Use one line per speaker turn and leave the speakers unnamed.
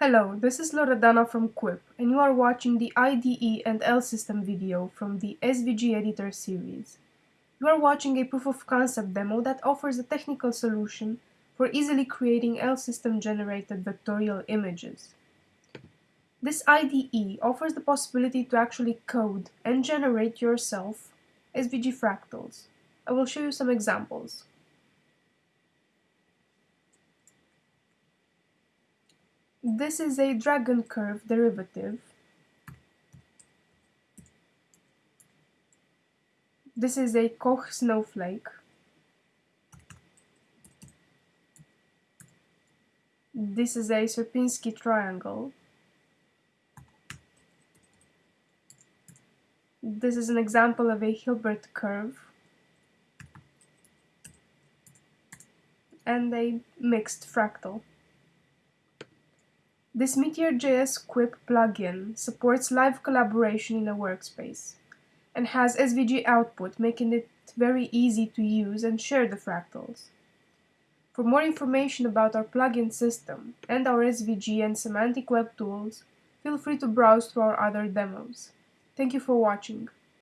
Hello, this is Loredana from Quip, and you are watching the IDE and L system video from the SVG Editor series. You are watching a proof of concept demo that offers a technical solution for easily creating L system generated vectorial images. This IDE offers the possibility to actually code and generate yourself SVG fractals. I will show you some examples. This is a dragon curve derivative. This is a Koch snowflake. This is a Sierpinski triangle. This is an example of a Hilbert curve. And a mixed fractal. This Meteor.js Quip plugin supports live collaboration in a workspace and has SVG output, making it very easy to use and share the fractals. For more information about our plugin system and our SVG and semantic web tools, feel free to browse through our other demos. Thank you for watching.